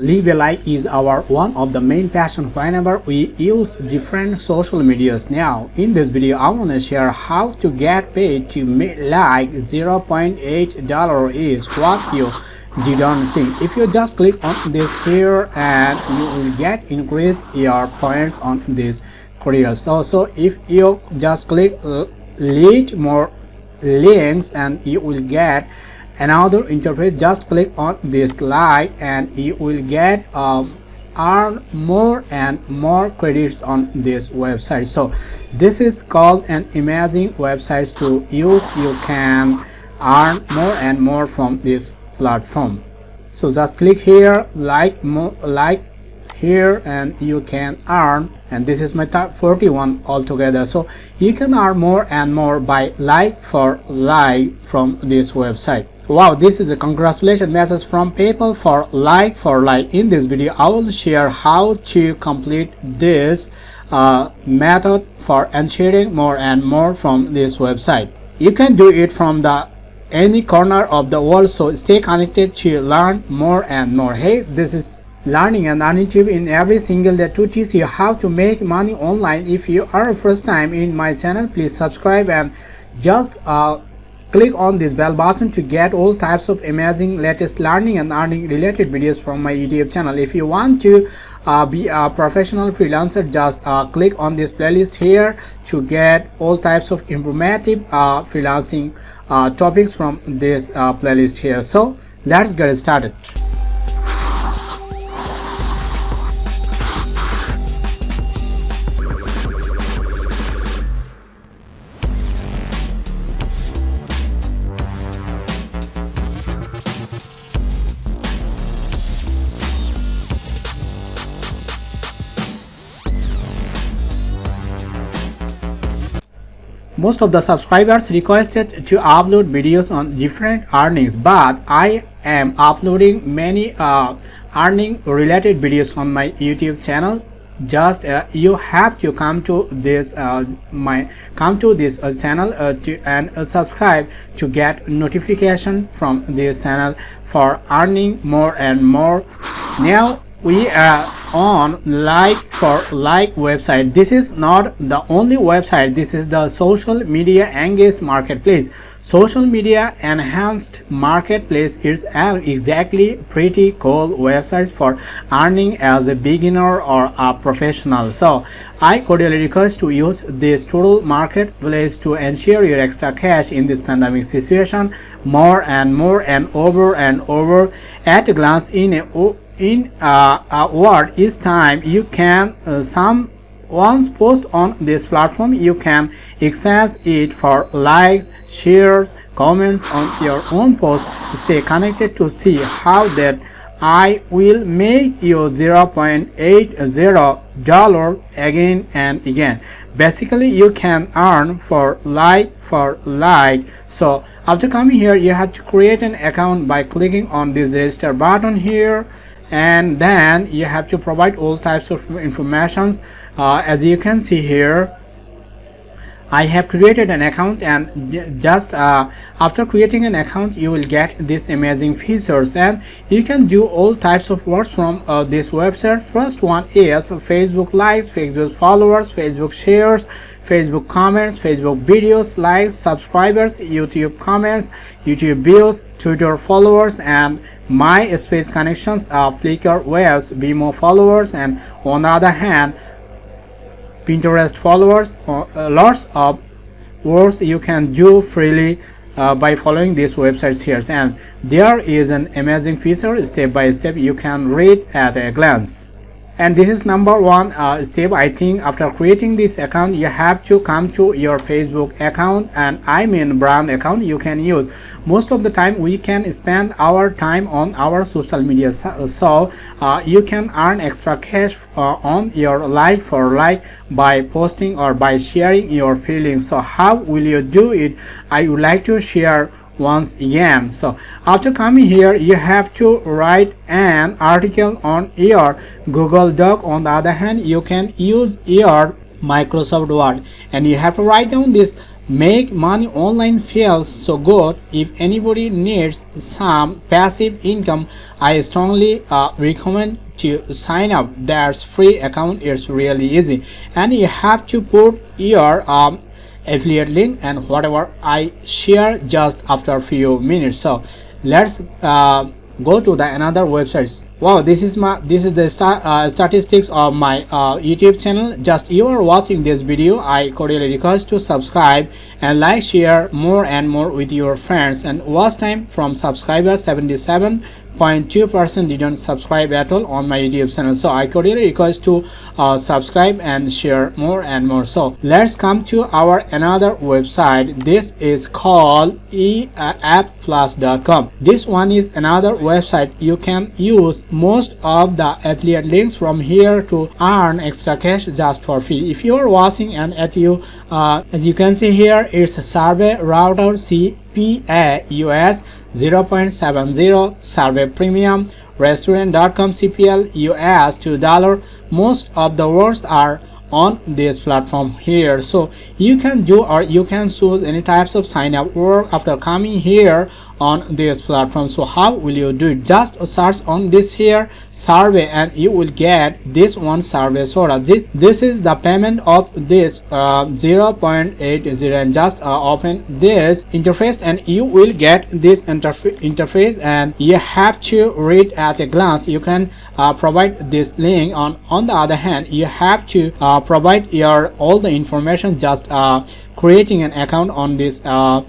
Leave a like is our one of the main passion whenever we use different social medias. Now, in this video, I want to share how to get paid to make like 0.8 dollar is what you didn't think. If you just click on this here and you will get increase your points on this career. So, so if you just click uh, lead more links and you will get another interface. Just click on this slide and you will get um, earn more and more credits on this website. So this is called an amazing websites to use. You can earn more and more from this platform. So just click here like more like here and you can earn. And this is my top 41 altogether. So you can earn more and more by like for like from this website wow this is a congratulation message from PayPal for like for like. In this video I will share how to complete this uh, method for ensuring more and more from this website. You can do it from the any corner of the world so stay connected to learn more and more. Hey this is learning and earning tip in every single day. To teach you how to make money online. If you are first time in my channel please subscribe and just uh, Click on this bell button to get all types of amazing latest learning and earning related videos from my YouTube channel. If you want to uh, be a professional freelancer, just uh, click on this playlist here to get all types of informative uh, freelancing uh, topics from this uh, playlist here. So let's get started. Most of the subscribers requested to upload videos on different earnings but i am uploading many uh, earning related videos on my youtube channel. Just uh, you have to come to this uh, my come to this uh, channel uh, to and uh, subscribe to get notification from this channel for earning more and more. Now we are on like for like website. This is not the only website. This is the social media engaged marketplace. Social media enhanced marketplace is an exactly pretty cool websites for earning as a beginner or a professional. So i cordially request to use this total marketplace to ensure your extra cash in this pandemic situation. More and more and over and over. At a glance in a in uh, a word each time you can uh, some once post on this platform you can access it for likes shares comments on your own post. Stay connected to see how that i will make you 0.80 dollar again and again. Basically you can earn for like for like. So after coming here you have to create an account by clicking on this register button here and then you have to provide all types of informations. Uh, as you can see here I have created an account and just uh, after creating an account you will get these amazing features. And you can do all types of works from uh, this website. First one is Facebook likes Facebook followers Facebook shares Facebook comments Facebook videos likes subscribers YouTube comments YouTube views Twitter followers and MySpace connections uh, Flickr waves Vimeo followers and on the other hand Pinterest followers uh, lots of works you can do freely uh, by following these websites here. And there is an amazing feature step by step you can read at a glance and this is number one uh, step i think after creating this account you have to come to your facebook account and i mean brand account you can use. Most of the time we can spend our time on our social media. So uh, you can earn extra cash uh, on your like for like by posting or by sharing your feelings. So how will you do it? I would like to share once again. So after coming here you have to write an article on your google doc on the other hand you can use your microsoft word. And you have to write down this make money online feels so good. If anybody needs some passive income i strongly uh, recommend to sign up. There's free account. It's really easy. And you have to put your um, affiliate link and whatever i share just after a few minutes. So let's uh, go to the another websites wow this is my this is the uh, statistics of my uh, youtube channel just you are watching this video i cordially request to subscribe and like share more and more with your friends and watch time from subscribers 77 0.2% didn't subscribe at all on my YouTube channel. So I cordially request to uh, subscribe and share more and more. So let's come to our another website. This is called eappplus.com. This one is another website you can use most of the affiliate links from here to earn extra cash just for free. If you are watching and at you, uh, as you can see here, it's a survey router CPA US 0.70 survey premium restaurant.com cpl us $2 most of the words are on this platform here. So you can do or you can choose any types of sign up work after coming here on this platform. So how will you do? It just search on this here survey and you will get this one survey soda. This, this is the payment of this uh, 0.80 and just uh, open this interface and you will get this interfa interface and you have to read at a glance. You can uh, provide this link on on the other hand you have to uh, provide your all the information just uh, creating an account on this uh,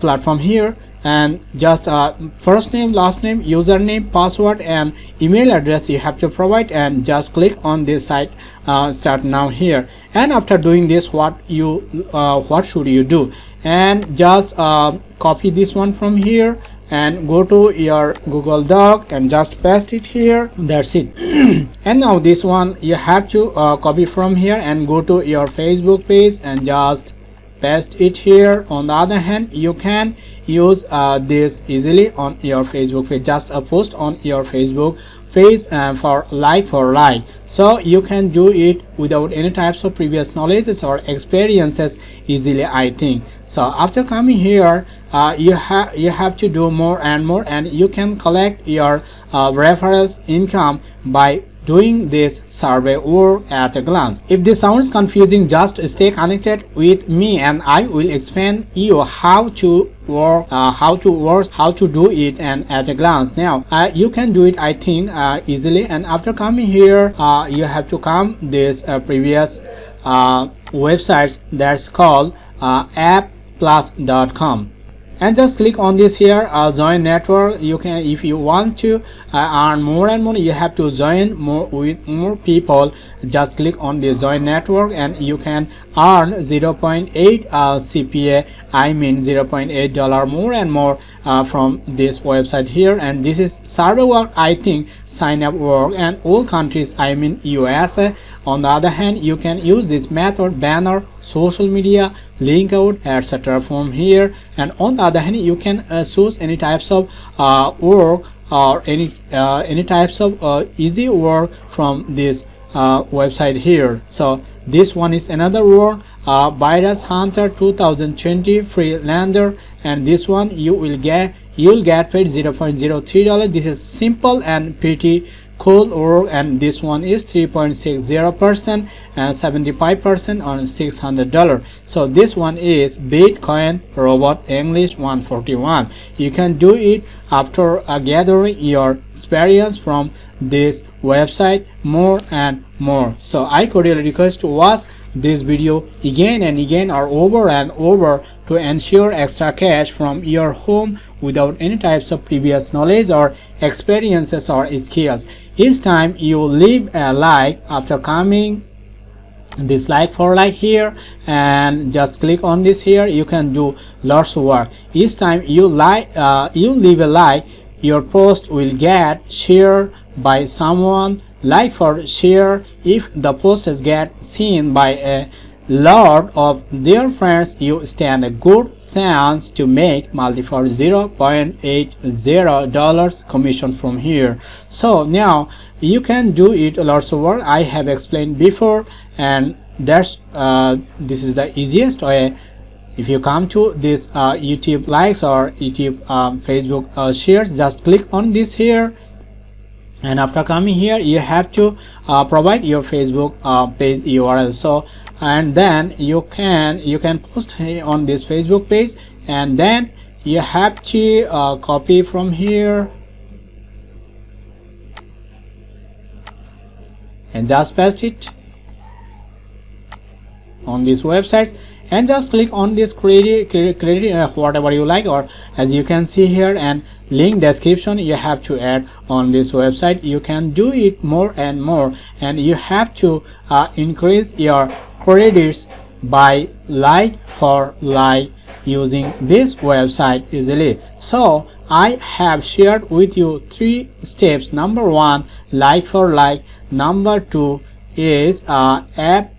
platform here. And just uh, first name last name username password and email address you have to provide and just click on this site uh, start now here. And after doing this what you uh, what should you do? And just uh, copy this one from here and go to your google doc and just paste it here. That's it. And now this one you have to uh, copy from here and go to your facebook page and just paste it here. On the other hand you can use uh, this easily on your facebook page. Just a post on your facebook page uh, for like for like. So you can do it without any types of previous knowledges or experiences easily i think. So after coming here uh, you have you have to do more and more and you can collect your uh, referrals income by doing this survey work at a glance. If this sounds confusing, just stay connected with me and I will explain you how to work, uh, how to work, how to do it and at a glance. Now, uh, you can do it I think uh, easily and after coming here, uh, you have to come this uh, previous uh, websites that's called appplus.com and just click on this here uh, join network. You can if you want to uh, earn more and more you have to join more with more people. Just click on this join network and you can earn 0.8 uh, cpa i mean 0.8 dollar more and more uh, from this website here. And this is server work i think sign up work. And all countries i mean usa on the other hand you can use this method banner social media link out etc from here. And on the other hand you can uh, choose any types of uh, work or any uh, any types of uh, easy work from this uh, website here. So this one is another work uh, virus hunter 2020 freelander. And this one you will get you'll get paid 0.03 dollar this is simple and pretty cool work and this one is 3.60 percent and 75 percent on 600 dollar so this one is bitcoin robot english 141 you can do it after gathering your experience from this website more and more. So i cordially request to watch this video again and again or over and over to ensure extra cash from your home without any types of previous knowledge or experiences or skills. Each time you leave a like after coming this like for like here and just click on this here you can do lots of work each time you like uh, you leave a like your post will get shared by someone like for share if the post get seen by a lot of their friends you stand a good chance to make multiple 0.80 dollars commission from here. So now you can do it lots of work. I have explained before and that's uh, this is the easiest way. If you come to this uh, youtube likes or youtube um, facebook uh, shares just click on this here and after coming here you have to uh, provide your facebook uh, page url. So and then you can you can post on this facebook page. And then you have to uh, copy from here. And just paste it on this website and just click on this credit credit uh, whatever you like or as you can see here and link description you have to add on this website. You can do it more and more and you have to uh, increase your credits by like for like using this website easily. So i have shared with you three steps. Number one like for like. Number two is uh, app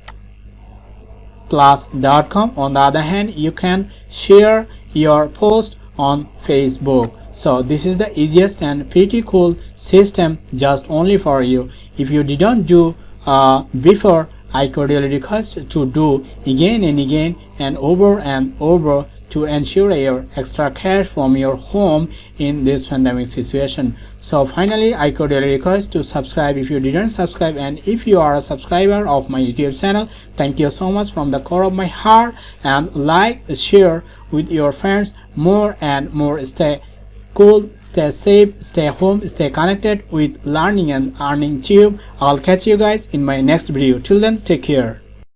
plus.com on the other hand you can share your post on facebook. So this is the easiest and pretty cool system just only for you. If you didn't do uh, before i cordially request to do again and again and over and over to ensure your extra cash from your home in this pandemic situation. So finally i could request to subscribe if you didn't subscribe and if you are a subscriber of my youtube channel thank you so much from the core of my heart and like share with your friends more and more. Stay cool stay safe stay home stay connected with learning and earning tube. I'll catch you guys in my next video. Till then take care